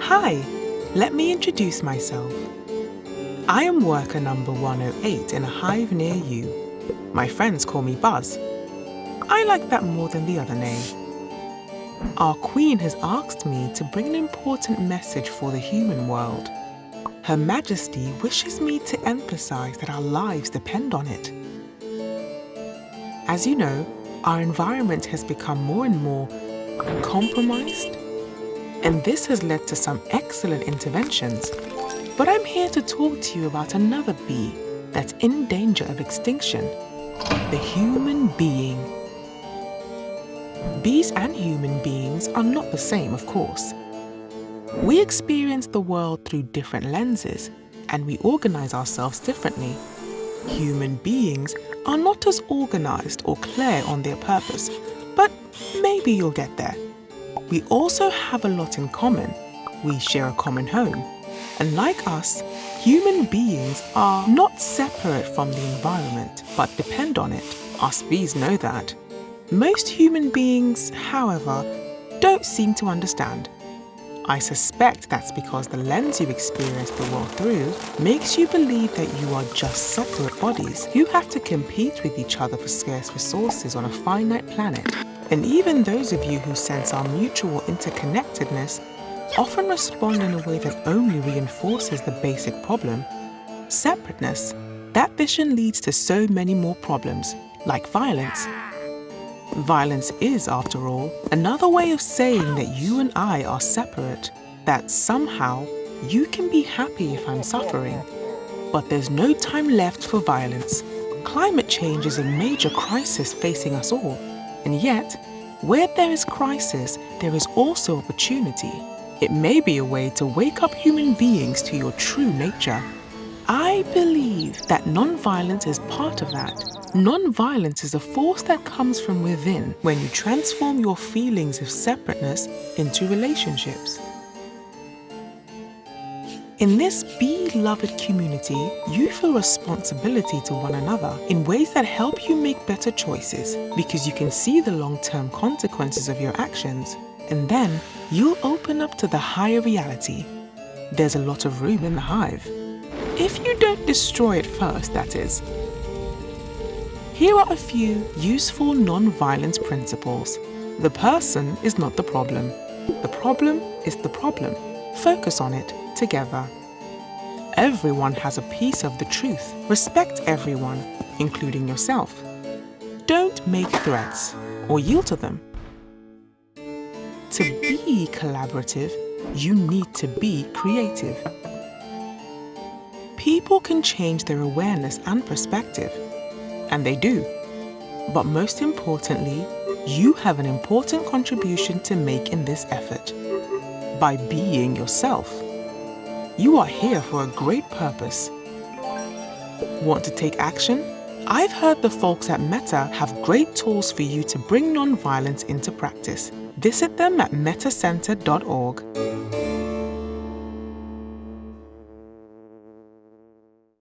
Hi, let me introduce myself. I am worker number 108 in a hive near you. My friends call me Buzz. I like that more than the other name. Our queen has asked me to bring an important message for the human world. Her Majesty wishes me to emphasize that our lives depend on it. As you know, our environment has become more and more compromised, and this has led to some excellent interventions. But I'm here to talk to you about another bee that's in danger of extinction the human being. Bees and human beings are not the same, of course. We experience the world through different lenses and we organize ourselves differently. Human beings are not as organized or clear on their purpose, but maybe you'll get there. We also have a lot in common. We share a common home. And like us, human beings are not separate from the environment, but depend on it. Us bees know that. Most human beings, however, don't seem to understand. I suspect that's because the lens you experience the world through makes you believe that you are just separate bodies who have to compete with each other for scarce resources on a finite planet. And even those of you who sense our mutual interconnectedness often respond in a way that only reinforces the basic problem separateness. That vision leads to so many more problems, like violence. Violence is, after all, another way of saying that you and I are separate, that somehow you can be happy if I'm suffering. But there's no time left for violence. Climate change is a major crisis facing us all. And yet, where there is crisis, there is also opportunity. It may be a way to wake up human beings to your true nature. I believe that non-violence is part of that. Non-violence is a force that comes from within when you transform your feelings of separateness into relationships. In this beloved community, you feel responsibility to one another in ways that help you make better choices because you can see the long-term consequences of your actions and then you'll open up to the higher reality. There's a lot of room in the hive. If you don't destroy it first, that is. Here are a few useful non-violence principles. The person is not the problem. The problem is the problem. Focus on it together. Everyone has a piece of the truth. Respect everyone, including yourself. Don't make threats or yield to them. To be collaborative, you need to be creative. People can change their awareness and perspective, and they do. But most importantly, you have an important contribution to make in this effort by being yourself. You are here for a great purpose. Want to take action? I've heard the folks at Metta have great tools for you to bring non-violence into practice. Visit them at mettacenter.org.